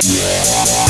Yeah.